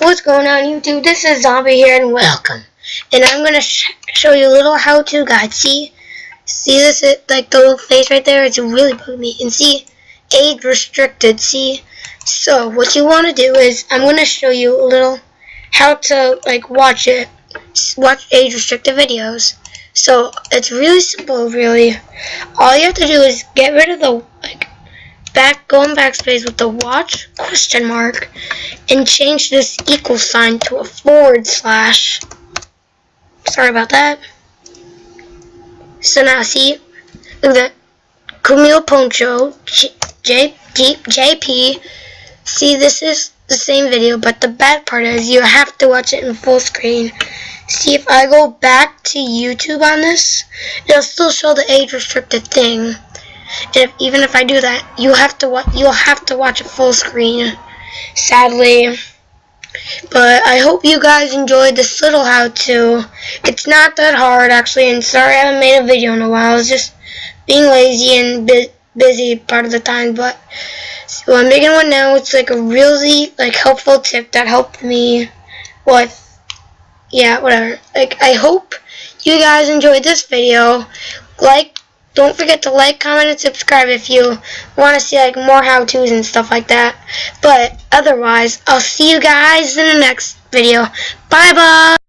What's going on YouTube? This is Zombie here and welcome. And I'm going to sh show you a little how-to guide. See? See this, it, like the little face right there? It's really bugging me. And see? Age restricted, see? So, what you want to do is, I'm going to show you a little how to, like, watch it. Watch age restricted videos. So, it's really simple, really. All you have to do is get rid of the, back, go in backspace with the watch question mark and change this equal sign to a forward slash. Sorry about that. So now see, look. Camille Poncho, J, JP. See, this is the same video, but the bad part is you have to watch it in full screen. See, if I go back to YouTube on this, it'll still show the age restricted thing. If, even if I do that, you have to you'll have to watch a full screen. Sadly, but I hope you guys enjoyed this little how-to. It's not that hard actually, and sorry I haven't made a video in a while. I was just being lazy and bu busy part of the time, but so I'm making one now. It's like a really like helpful tip that helped me with yeah whatever. Like I hope you guys enjoyed this video. Like don't forget to like, comment, and subscribe if you want to see like more how-tos and stuff like that. But otherwise, I'll see you guys in the next video. Bye-bye!